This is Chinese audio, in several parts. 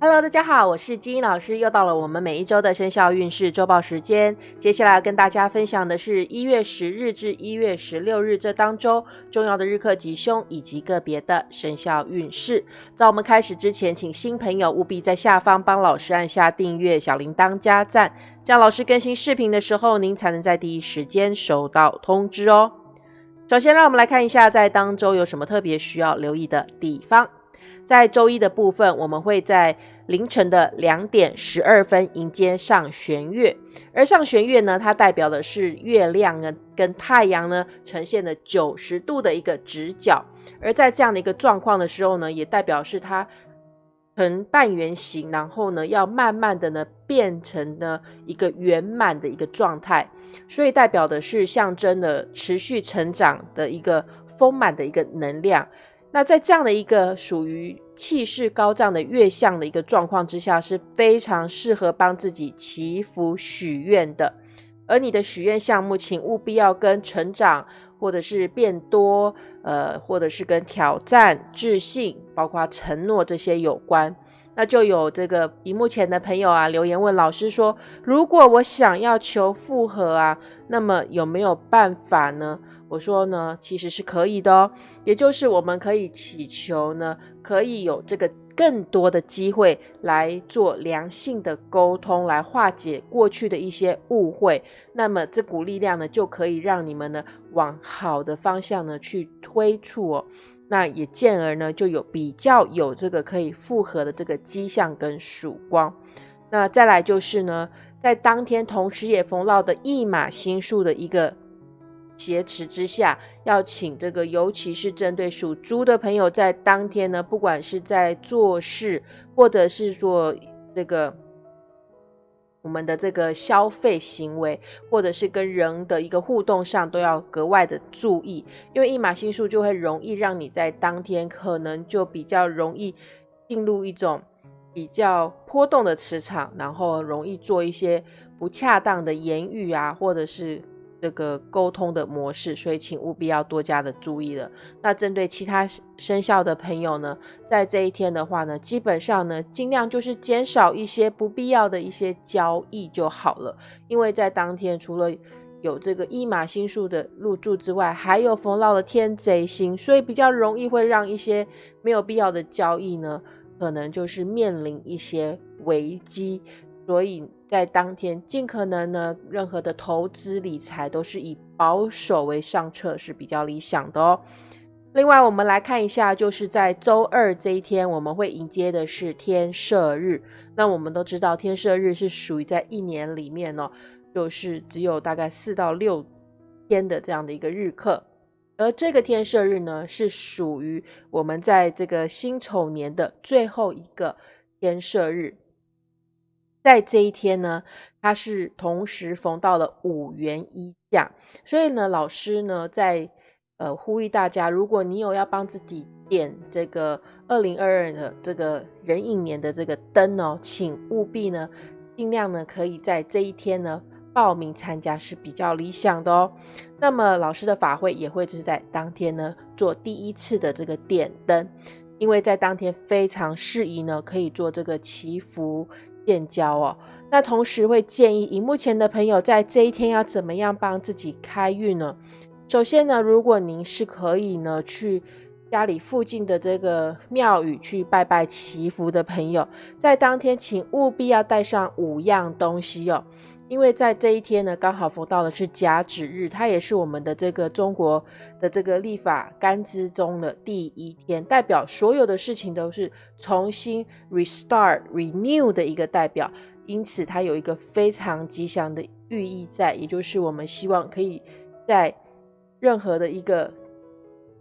Hello，大家好，我是金英老师，又到了我们每一周的生肖运势周报时间。接下来要跟大家分享的是一月十日至一月十六日这当周重要的日课吉凶以及个别的生肖运势。在我们开始之前，请新朋友务必在下方帮老师按下订阅、小铃铛加赞，这样老师更新视频的时候，您才能在第一时间收到通知哦。首先，让我们来看一下在当周有什么特别需要留意的地方。在周一的部分，我们会在凌晨的两点十二分迎接上弦月，而上弦月呢，它代表的是月亮呢跟太阳呢呈现了九十度的一个直角，而在这样的一个状况的时候呢，也代表是它呈半圆形，然后呢要慢慢的呢变成呢一个圆满的一个状态，所以代表的是象征的持续成长的一个丰满的一个能量。那在这样的一个属于气势高涨的月相的一个状况之下，是非常适合帮自己祈福许愿的。而你的许愿项目，请务必要跟成长，或者是变多，呃，或者是跟挑战、自信，包括承诺这些有关。那就有这个荧幕前的朋友啊，留言问老师说：如果我想要求复合啊，那么有没有办法呢？我说呢，其实是可以的哦，也就是我们可以祈求呢，可以有这个更多的机会来做良性的沟通，来化解过去的一些误会。那么这股力量呢，就可以让你们呢往好的方向呢去推促哦。那也进而呢就有比较有这个可以复合的这个迹象跟曙光。那再来就是呢，在当天同时也逢到的一马星数的一个。挟持之下，要请这个，尤其是针对属猪的朋友，在当天呢，不管是在做事，或者是说这个我们的这个消费行为，或者是跟人的一个互动上，都要格外的注意，因为一马星数就会容易让你在当天可能就比较容易进入一种比较波动的磁场，然后容易做一些不恰当的言语啊，或者是。这个沟通的模式，所以请务必要多加的注意了。那针对其他生肖的朋友呢，在这一天的话呢，基本上呢，尽量就是减少一些不必要的一些交易就好了。因为在当天除了有这个一马星数的入住之外，还有逢到了天贼星，所以比较容易会让一些没有必要的交易呢，可能就是面临一些危机。所以在当天，尽可能呢，任何的投资理财都是以保守为上策，是比较理想的哦。另外，我们来看一下，就是在周二这一天，我们会迎接的是天赦日。那我们都知道，天赦日是属于在一年里面呢，就是只有大概四到六天的这样的一个日课。而这个天赦日呢，是属于我们在这个辛丑年的最后一个天赦日。在这一天呢，它是同时逢到了五元一降，所以呢，老师呢在呃呼吁大家，如果你有要帮自己点这个二零二二的这个壬寅年的这个灯哦，请务必呢尽量呢可以在这一天呢报名参加是比较理想的哦。那么老师的法会也会是在当天呢做第一次的这个点灯，因为在当天非常适宜呢可以做这个祈福。建交哦，那同时会建议荧幕前的朋友在这一天要怎么样帮自己开运呢？首先呢，如果您是可以呢去家里附近的这个庙宇去拜拜祈福的朋友，在当天请务必要带上五样东西哦。因为在这一天呢，刚好逢到的是甲子日，它也是我们的这个中国的这个历法干支中的第一天，代表所有的事情都是重新 restart renew 的一个代表，因此它有一个非常吉祥的寓意在，也就是我们希望可以在任何的一个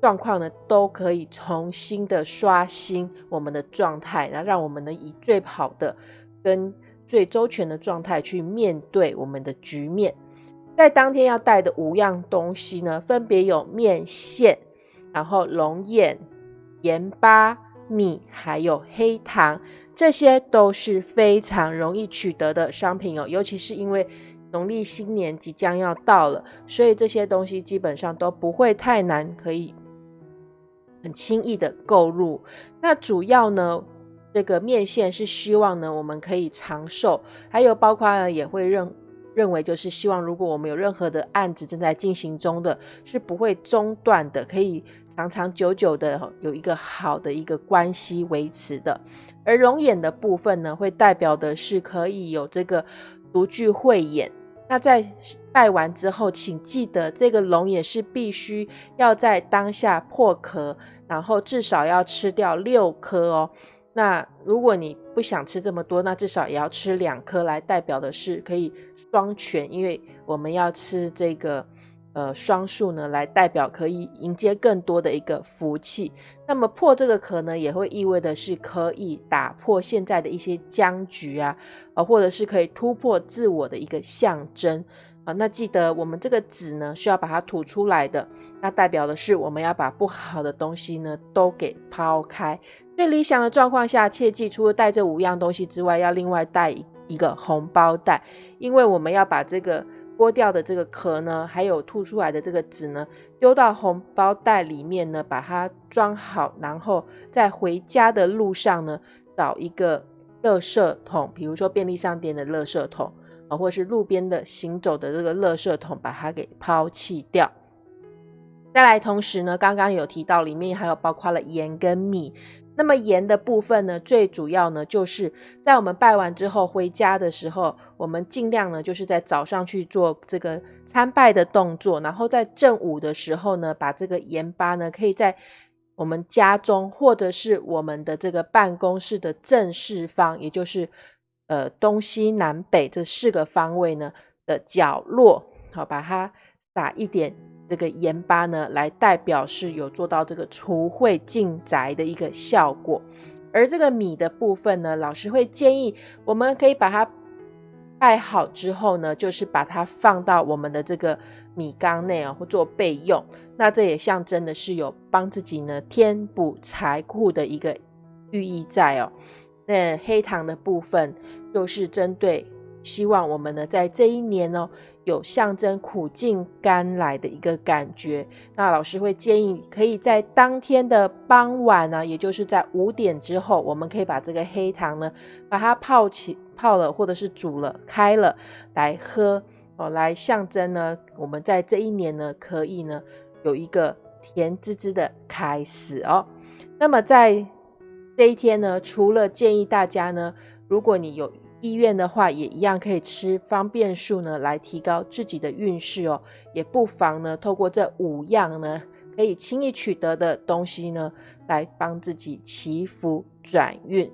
状况呢，都可以重新的刷新我们的状态，然后让我们能以最好的跟。最周全的状态去面对我们的局面，在当天要带的五样东西呢，分别有面线，然后龙眼、盐巴、米，还有黑糖，这些都是非常容易取得的商品哦。尤其是因为农历新年即将要到了，所以这些东西基本上都不会太难，可以很轻易的购入。那主要呢？这个面线是希望呢我们可以长寿，还有包括呢也会认认为就是希望如果我们有任何的案子正在进行中的，是不会中断的，可以长长久久的有一个好的一个关系维持的。而龙眼的部分呢，会代表的是可以有这个独具慧眼。那在拜完之后，请记得这个龙眼是必须要在当下破壳，然后至少要吃掉六颗哦。那如果你不想吃这么多，那至少也要吃两颗，来代表的是可以双全，因为我们要吃这个。呃，双数呢，来代表可以迎接更多的一个福气。那么破这个壳呢，也会意味的是可以打破现在的一些僵局啊，呃，或者是可以突破自我的一个象征啊。那记得我们这个籽呢，是要把它吐出来的，那代表的是我们要把不好的东西呢都给抛开。最理想的状况下，切记除了带这五样东西之外，要另外带一个红包袋，因为我们要把这个。剥掉的这个壳呢，还有吐出来的这个纸呢，丢到红包袋里面呢，把它装好，然后在回家的路上呢，找一个垃圾桶，比如说便利商店的垃圾桶啊，或是路边的行走的这个垃圾桶，把它给抛弃掉。再来，同时呢，刚刚有提到里面还有包括了盐跟米。那么盐的部分呢，最主要呢，就是在我们拜完之后回家的时候，我们尽量呢，就是在早上去做这个参拜的动作，然后在正午的时候呢，把这个盐巴呢，可以在我们家中或者是我们的这个办公室的正四方，也就是呃东西南北这四个方位呢的角落，好，把它撒一点。这个盐巴呢，来代表是有做到这个除秽净宅的一个效果。而这个米的部分呢，老师会建议我们可以把它拜好之后呢，就是把它放到我们的这个米缸内啊，或做备用。那这也象征的是有帮自己呢添补财库的一个寓意在哦。那黑糖的部分就是针对希望我们呢在这一年哦。有象征苦尽甘来的一个感觉，那老师会建议可以在当天的傍晚呢，也就是在五点之后，我们可以把这个黑糖呢，把它泡起泡了，或者是煮了开了来喝哦，来象征呢，我们在这一年呢，可以呢有一个甜滋滋的开始哦。那么在这一天呢，除了建议大家呢，如果你有医院的话，也一样可以吃方便素呢，来提高自己的运势哦。也不妨呢，透过这五样呢，可以轻易取得的东西呢，来帮自己祈福转运。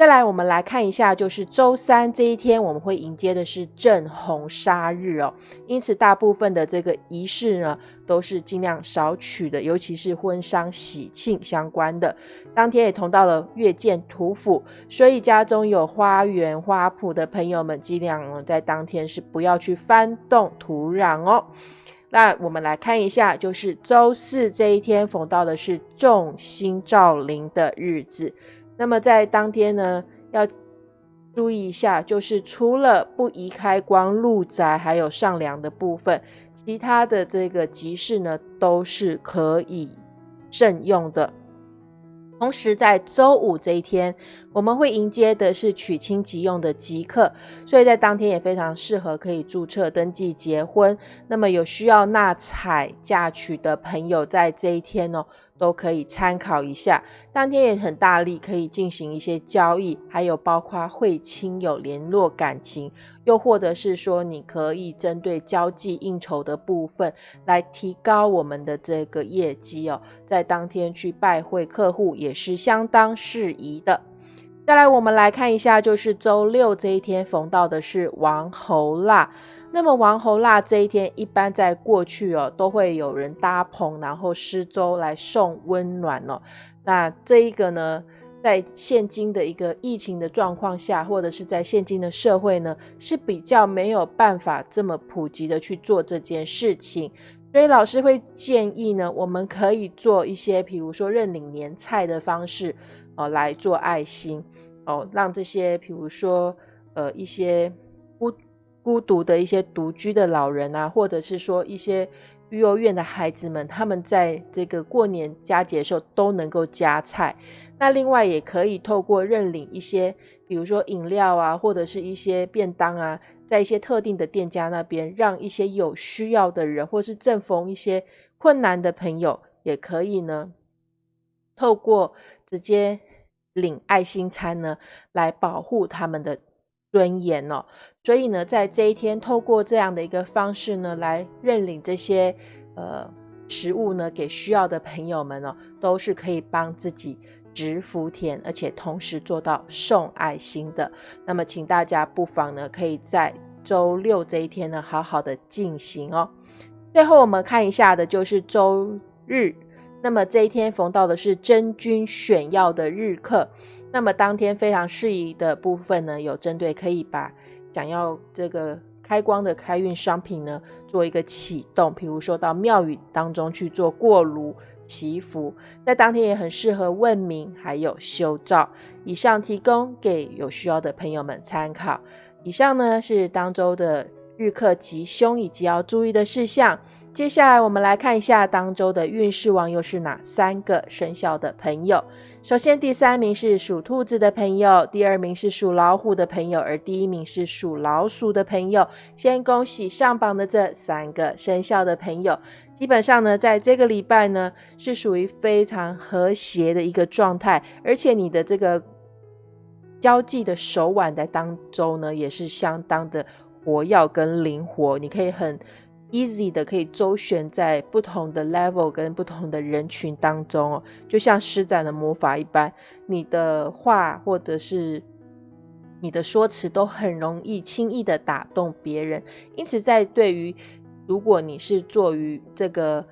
再来，我们来看一下，就是周三这一天，我们会迎接的是正红杀日哦。因此，大部分的这个仪式呢，都是尽量少取的，尤其是婚丧喜庆相关的。当天也同到了月见土府，所以家中有花园花圃的朋友们，尽量在当天是不要去翻动土壤哦。那我们来看一下，就是周四这一天，逢到的是众星照临的日子。那么在当天呢，要注意一下，就是除了不宜开光入宅，还有上梁的部分，其他的这个集市呢，都是可以慎用的。同时，在周五这一天，我们会迎接的是娶亲即用的吉客，所以在当天也非常适合可以注册登记结婚。那么有需要纳彩嫁娶的朋友，在这一天哦。都可以参考一下，当天也很大力，可以进行一些交易，还有包括会亲友联络感情，又或者是说你可以针对交际应酬的部分来提高我们的这个业绩哦，在当天去拜会客户也是相当适宜的。再来，我们来看一下，就是周六这一天逢到的是王侯啦。那么王侯腊这一天，一般在过去哦，都会有人搭棚，然后施粥来送温暖哦。那这一个呢，在现今的一个疫情的状况下，或者是在现今的社会呢，是比较没有办法这么普及的去做这件事情。所以老师会建议呢，我们可以做一些，比如说认领年菜的方式哦，来做爱心哦，让这些，比如说呃一些孤。独的一些独居的老人啊，或者是说一些育幼院的孩子们，他们在这个过年佳节的时候都能够加菜。那另外也可以透过认领一些，比如说饮料啊，或者是一些便当啊，在一些特定的店家那边，让一些有需要的人，或是正逢一些困难的朋友，也可以呢，透过直接领爱心餐呢，来保护他们的尊严哦。所以呢，在这一天，透过这样的一个方式呢，来认领这些呃食物呢，给需要的朋友们哦，都是可以帮自己植福田，而且同时做到送爱心的。那么，请大家不妨呢，可以在周六这一天呢，好好的进行哦。最后，我们看一下的就是周日，那么这一天逢到的是真君选药的日课，那么当天非常适宜的部分呢，有针对可以把。想要这个开光的开运商品呢，做一个启动，比如说到庙宇当中去做过炉祈福，在当天也很适合问名，还有修照。以上提供给有需要的朋友们参考。以上呢是当周的日课吉凶以及要注意的事项。接下来我们来看一下当周的运势王又是哪三个生肖的朋友。首先，第三名是属兔子的朋友，第二名是属老虎的朋友，而第一名是属老鼠的朋友。先恭喜上榜的这三个生肖的朋友。基本上呢，在这个礼拜呢，是属于非常和谐的一个状态，而且你的这个交际的手腕在当中呢，也是相当的活跃跟灵活，你可以很。Easy 的可以周旋在不同的 level 跟不同的人群当中哦，就像施展的魔法一般，你的话或者是你的说辞都很容易轻易的打动别人。因此，在对于如果你是做于这个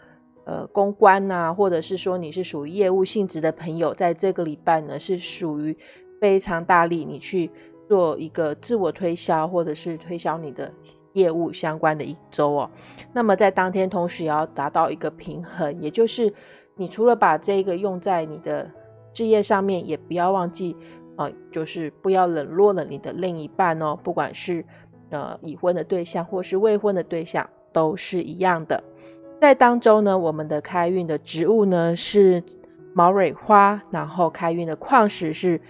呃公关呐，或者是说你是属于业务性质的朋友，在这个礼拜呢是属于非常大力，你去做一个自我推销，或者是推销你的。业务相关的一周哦，那么在当天同时也要达到一个平衡，也就是你除了把这个用在你的事业上面，也不要忘记啊，就是不要冷落了你的另一半哦，不管是呃已婚的对象或是未婚的对象都是一样的。在当周呢，我们的开运的植物呢是毛蕊花，然后开运的矿石是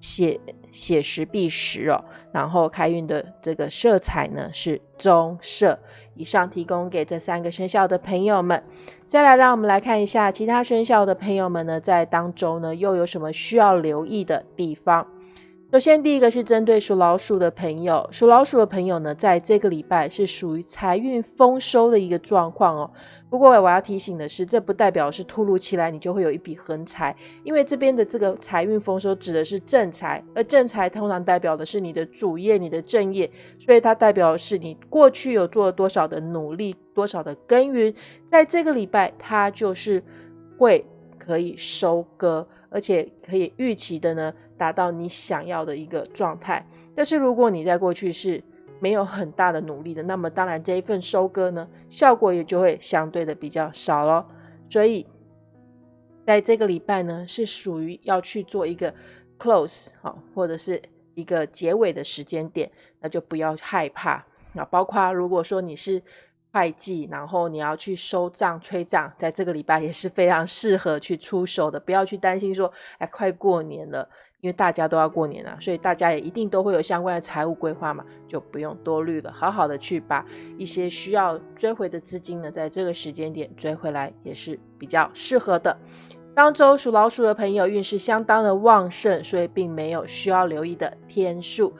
血血石碧石哦。然后开运的这个色彩呢是棕色。以上提供给这三个生肖的朋友们。再来，让我们来看一下其他生肖的朋友们呢，在当中呢又有什么需要留意的地方。首先，第一个是针对属老鼠的朋友，属老鼠的朋友呢，在这个礼拜是属于财运丰收的一个状况哦。不过我要提醒的是，这不代表是突如其来你就会有一笔横财，因为这边的这个财运丰收指的是正财，而正财通常代表的是你的主业、你的正业，所以它代表的是你过去有做了多少的努力、多少的耕耘，在这个礼拜它就是会可以收割，而且可以预期的呢达到你想要的一个状态。但是如果你在过去是没有很大的努力的，那么当然这一份收割呢，效果也就会相对的比较少咯。所以在这个礼拜呢，是属于要去做一个 close 好，或者是一个结尾的时间点，那就不要害怕。那包括如果说你是会计，然后你要去收账催账，在这个礼拜也是非常适合去出手的，不要去担心说，哎，快过年了。因为大家都要过年了，所以大家也一定都会有相关的财务规划嘛，就不用多虑了，好好的去把一些需要追回的资金呢，在这个时间点追回来也是比较适合的。当周属老鼠的朋友运势相当的旺盛，所以并没有需要留意的天数。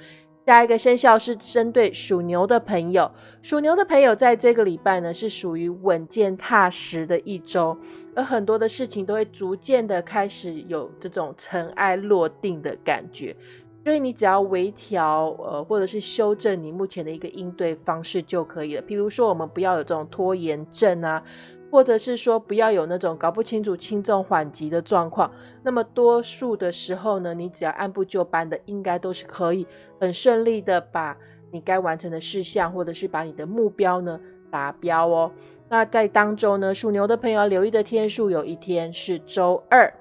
下一个生肖是针对属牛的朋友，属牛的朋友在这个礼拜呢是属于稳健踏实的一周。而很多的事情都会逐渐的开始有这种尘埃落定的感觉，所以你只要微调，呃，或者是修正你目前的一个应对方式就可以了。比如说，我们不要有这种拖延症啊，或者是说不要有那种搞不清楚轻重缓急的状况。那么多数的时候呢，你只要按部就班的，应该都是可以很顺利的把你该完成的事项，或者是把你的目标呢达标哦。那在当周呢，属牛的朋友留意的天数有一天是周二。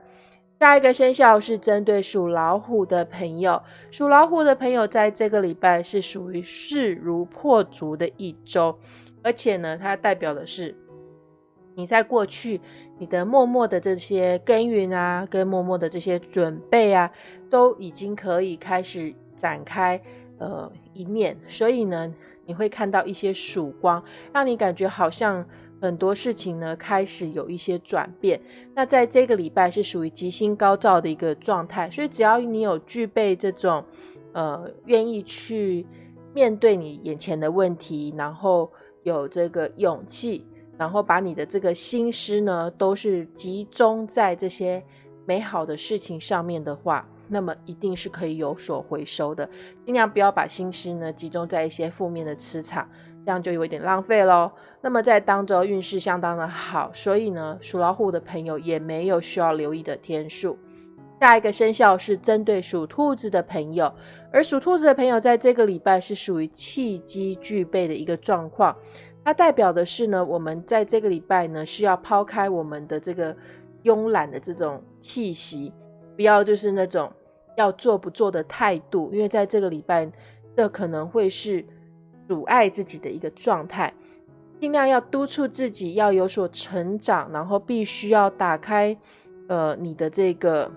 下一个生肖是针对属老虎的朋友，属老虎的朋友在这个礼拜是属于势如破竹的一周，而且呢，它代表的是你在过去你的默默的这些耕耘啊，跟默默的这些准备啊，都已经可以开始展开呃一面，所以呢，你会看到一些曙光，让你感觉好像很多事情呢开始有一些转变。那在这个礼拜是属于吉星高照的一个状态，所以只要你有具备这种呃愿意去面对你眼前的问题，然后有这个勇气。然后把你的这个心思呢，都是集中在这些美好的事情上面的话，那么一定是可以有所回收的。尽量不要把心思呢集中在一些负面的磁场，这样就有一点浪费喽。那么在当周运势相当的好，所以呢，属老虎的朋友也没有需要留意的天数。下一个生肖是针对属兔子的朋友，而属兔子的朋友在这个礼拜是属于契机具备的一个状况。它代表的是呢，我们在这个礼拜呢，需要抛开我们的这个慵懒的这种气息，不要就是那种要做不做的态度，因为在这个礼拜，这可能会是阻碍自己的一个状态。尽量要督促自己要有所成长，然后必须要打开呃你的这个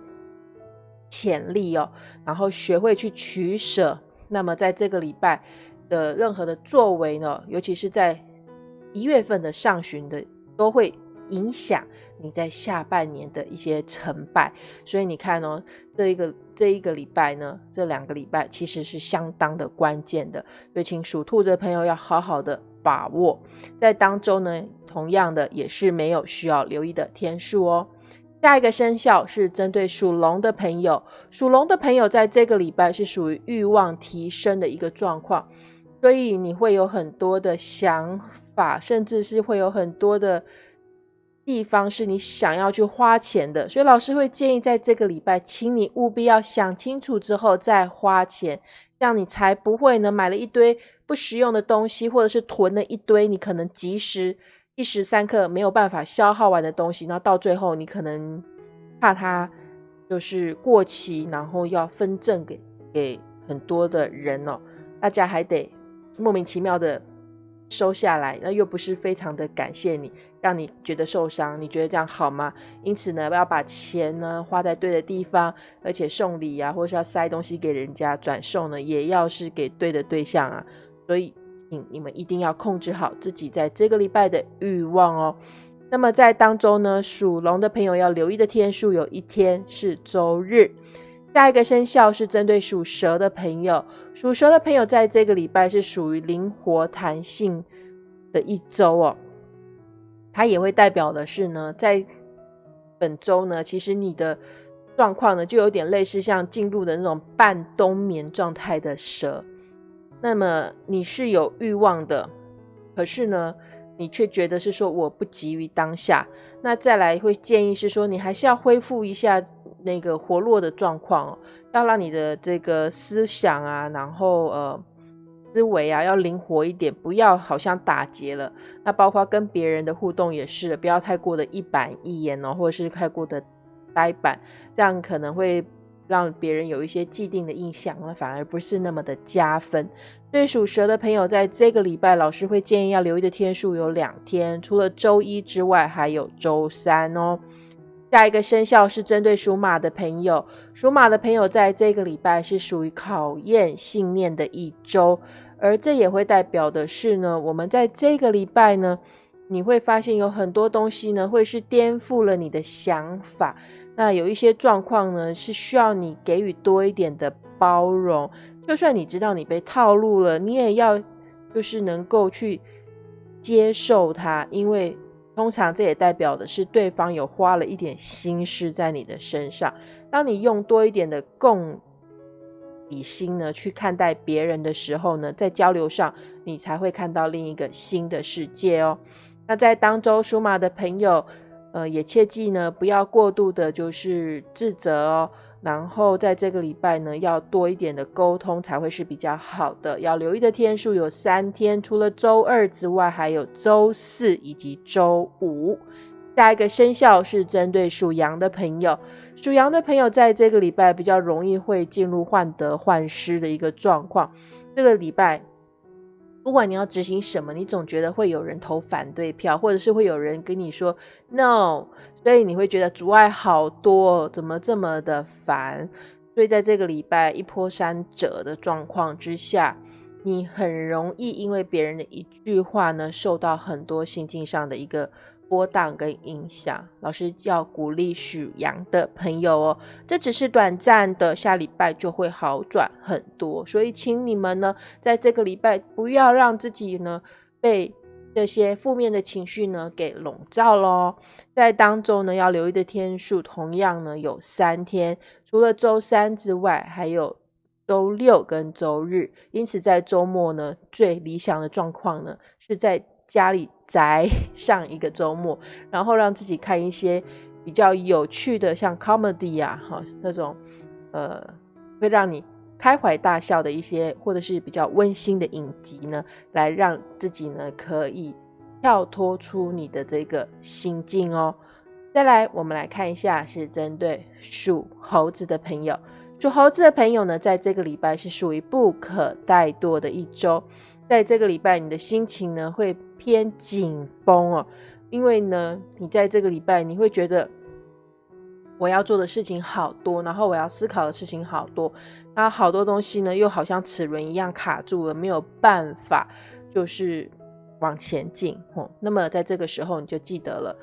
潜力哦，然后学会去取舍。那么在这个礼拜的任何的作为呢，尤其是在一月份的上旬的都会影响你在下半年的一些成败，所以你看哦，这一个这一个礼拜呢，这两个礼拜其实是相当的关键的，所以请属兔的朋友要好好的把握。在当中呢，同样的也是没有需要留意的天数哦。下一个生肖是针对属龙的朋友，属龙的朋友在这个礼拜是属于欲望提升的一个状况，所以你会有很多的想。法甚至是会有很多的地方是你想要去花钱的，所以老师会建议在这个礼拜，请你务必要想清楚之后再花钱，这样你才不会呢买了一堆不实用的东西，或者是囤了一堆你可能及时一时三刻没有办法消耗完的东西，然后到最后你可能怕它就是过期，然后要分赠给给很多的人哦，大家还得莫名其妙的。收下来，那又不是非常的感谢你，让你觉得受伤，你觉得这样好吗？因此呢，要把钱呢花在对的地方，而且送礼啊，或是要塞东西给人家转送呢，也要是给对的对象啊。所以，请你们一定要控制好自己在这个礼拜的欲望哦。那么在当中呢，属龙的朋友要留意的天数，有一天是周日。下一个生肖是针对属蛇的朋友，属蛇的朋友在这个礼拜是属于灵活弹性的一周哦。它也会代表的是呢，在本周呢，其实你的状况呢，就有点类似像进入的那种半冬眠状态的蛇。那么你是有欲望的，可是呢，你却觉得是说我不急于当下。那再来会建议是说，你还是要恢复一下。那个活络的状况哦，要让你的这个思想啊，然后呃思维啊，要灵活一点，不要好像打结了。那包括跟别人的互动也是，不要太过的一板一眼哦，或者是太过的呆板，这样可能会让别人有一些既定的印象，那反而不是那么的加分。对属蛇的朋友，在这个礼拜，老师会建议要留意的天数有两天，除了周一之外，还有周三哦。下一个生肖是针对属马的朋友，属马的朋友在这个礼拜是属于考验信念的一周，而这也会代表的是呢，我们在这个礼拜呢，你会发现有很多东西呢，会是颠覆了你的想法。那有一些状况呢，是需要你给予多一点的包容，就算你知道你被套路了，你也要就是能够去接受它，因为。通常这也代表的是对方有花了一点心思在你的身上。当你用多一点的共理心呢去看待别人的时候呢，在交流上你才会看到另一个新的世界哦。那在当周属马的朋友，呃，也切记呢不要过度的就是自责哦。然后在这个礼拜呢，要多一点的沟通才会是比较好的。要留意的天数有三天，除了周二之外，还有周四以及周五。下一个生肖是针对属羊的朋友，属羊的朋友在这个礼拜比较容易会进入患得患失的一个状况。这个礼拜。不管你要执行什么，你总觉得会有人投反对票，或者是会有人跟你说 no，所以你会觉得阻碍好多，怎么这么的烦？所以在这个礼拜一波三折的状况之下，你很容易因为别人的一句话呢，受到很多心境上的一个。波荡跟影响，老师要鼓励属羊的朋友哦，这只是短暂的，下礼拜就会好转很多。所以，请你们呢，在这个礼拜不要让自己呢被这些负面的情绪呢给笼罩喽。在当中呢，要留意的天数同样呢有三天，除了周三之外，还有周六跟周日。因此，在周末呢，最理想的状况呢是在。家里宅 上一个周末，然后让自己看一些比较有趣的，像 comedy 啊，哈那种，呃，会让你开怀大笑的一些，或者是比较温馨的影集呢，来让自己呢可以跳脱出你的这个心境哦。再来，我们来看一下，是针对属猴子的朋友，属猴子的朋友呢，在这个礼拜是属于不可怠惰的一周。在这个礼拜，你的心情呢会偏紧绷哦，因为呢，你在这个礼拜你会觉得我要做的事情好多，然后我要思考的事情好多，那好多东西呢又好像齿轮一样卡住了，没有办法就是往前进哦。那么在这个时候，你就记得了，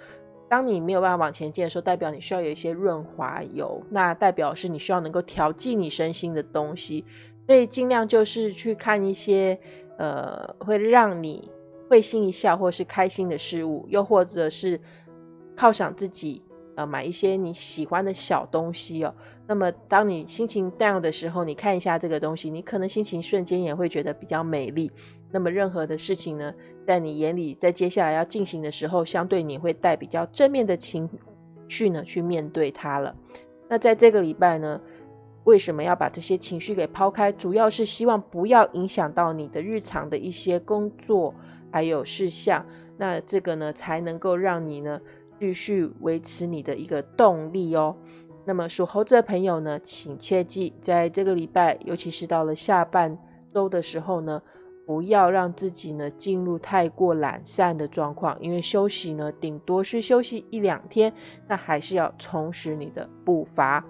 当你没有办法往前进的时候，代表你需要有一些润滑油，那代表是你需要能够调剂你身心的东西，所以尽量就是去看一些。呃，会让你会心一笑，或是开心的事物，又或者是犒赏自己，呃，买一些你喜欢的小东西哦。那么，当你心情 down 的时候，你看一下这个东西，你可能心情瞬间也会觉得比较美丽。那么，任何的事情呢，在你眼里，在接下来要进行的时候，相对你会带比较正面的情绪呢去面对它了。那在这个礼拜呢？为什么要把这些情绪给抛开？主要是希望不要影响到你的日常的一些工作还有事项，那这个呢才能够让你呢继续维持你的一个动力哦。那么属猴子的朋友呢，请切记，在这个礼拜，尤其是到了下半周的时候呢，不要让自己呢进入太过懒散的状况，因为休息呢顶多是休息一两天，那还是要充实你的步伐。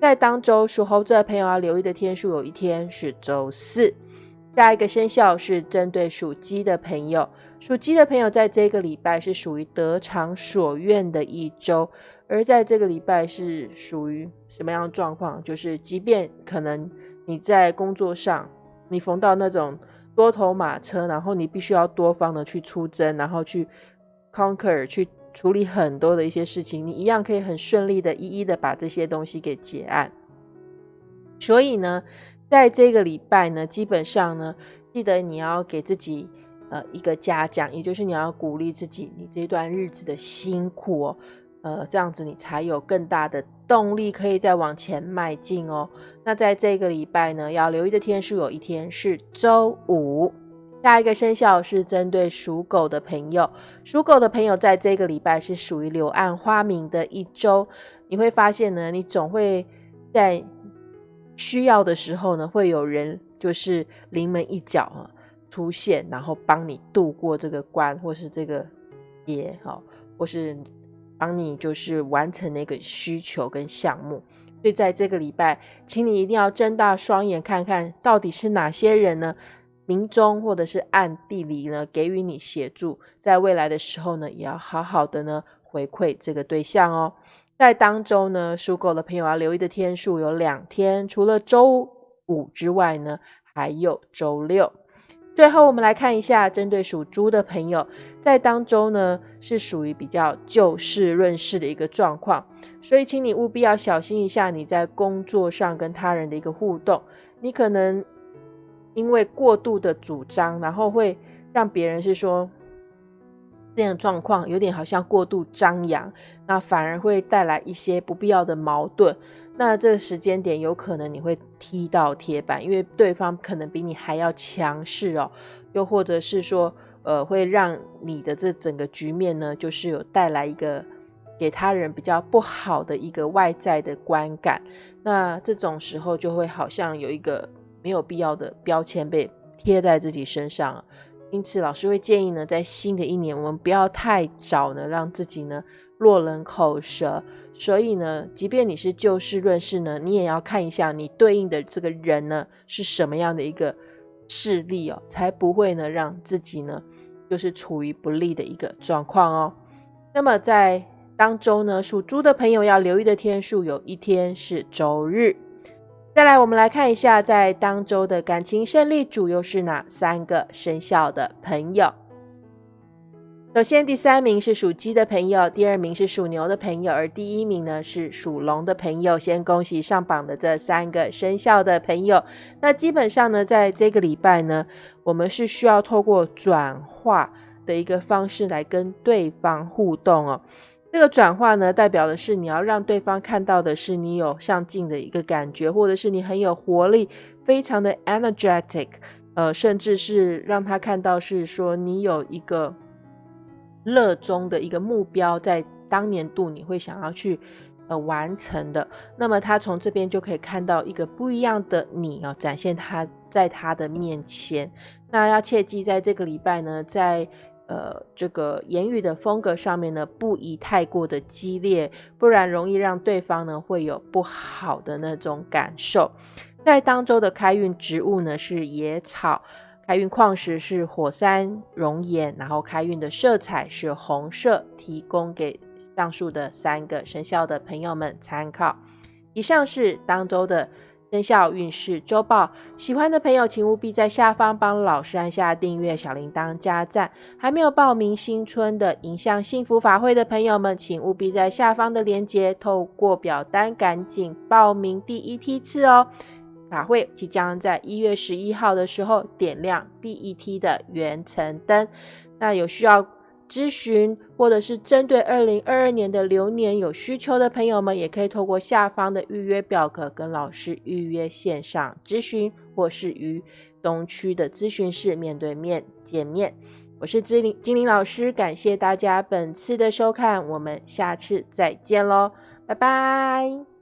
在当周属猴子的朋友要留意的天数，有一天是周四。下一个生肖是针对属鸡的朋友，属鸡的朋友在这个礼拜是属于得偿所愿的一周。而在这个礼拜是属于什么样的状况？就是即便可能你在工作上你逢到那种多头马车，然后你必须要多方的去出征，然后去 conquer 去。处理很多的一些事情，你一样可以很顺利的一一的把这些东西给结案。所以呢，在这个礼拜呢，基本上呢，记得你要给自己呃一个嘉奖，也就是你要鼓励自己，你这段日子的辛苦哦，呃，这样子你才有更大的动力可以再往前迈进哦。那在这个礼拜呢，要留意的天数有一天是周五。下一个生肖是针对属狗的朋友，属狗的朋友在这个礼拜是属于柳暗花明的一周。你会发现呢，你总会在需要的时候呢，会有人就是临门一脚啊出现，然后帮你度过这个关，或是这个劫，哈，或是帮你就是完成那个需求跟项目。所以在这个礼拜，请你一定要睁大双眼看看到底是哪些人呢？明中或者是暗地里呢，给予你协助，在未来的时候呢，也要好好的呢回馈这个对象哦。在当周呢，属狗的朋友要留意的天数有两天，除了周五之外呢，还有周六。最后，我们来看一下，针对属猪的朋友，在当周呢是属于比较就事论事的一个状况，所以请你务必要小心一下你在工作上跟他人的一个互动，你可能。因为过度的主张，然后会让别人是说这样状况有点好像过度张扬，那反而会带来一些不必要的矛盾。那这个时间点有可能你会踢到铁板，因为对方可能比你还要强势哦，又或者是说，呃，会让你的这整个局面呢，就是有带来一个给他人比较不好的一个外在的观感。那这种时候就会好像有一个。没有必要的标签被贴在自己身上，因此，老师会建议呢，在新的一年，我们不要太早呢，让自己呢落人口舌。所以呢，即便你是就事论事呢，你也要看一下你对应的这个人呢是什么样的一个势力哦，才不会呢让自己呢就是处于不利的一个状况哦。那么在当周呢，属猪的朋友要留意的天数，有一天是周日。再来，我们来看一下，在当周的感情胜利组又是哪三个生肖的朋友？首先，第三名是属鸡的朋友，第二名是属牛的朋友，而第一名呢是属龙的朋友。先恭喜上榜的这三个生肖的朋友。那基本上呢，在这个礼拜呢，我们是需要透过转化的一个方式来跟对方互动哦。这个转化呢，代表的是你要让对方看到的是你有上进的一个感觉，或者是你很有活力，非常的 energetic，呃，甚至是让他看到是说你有一个热衷的一个目标，在当年度你会想要去呃完成的。那么他从这边就可以看到一个不一样的你啊，展现他在他的面前。那要切记，在这个礼拜呢，在呃，这个言语的风格上面呢，不宜太过的激烈，不然容易让对方呢会有不好的那种感受。在当周的开运植物呢是野草，开运矿石是火山熔岩，然后开运的色彩是红色，提供给上述的三个生肖的朋友们参考。以上是当周的。生肖运势周报，喜欢的朋友请务必在下方帮老师按下订阅、小铃铛、加赞。还没有报名新春的迎向幸福法会的朋友们，请务必在下方的链接透过表单赶紧报名第一梯次哦。法会即将在一月十一号的时候点亮第一梯的圆程灯，那有需要。咨询或者是针对二零二二年的流年有需求的朋友们，也可以透过下方的预约表格跟老师预约线上咨询，或是与东区的咨询室面对面见面。我是精灵精灵老师，感谢大家本次的收看，我们下次再见喽，拜拜。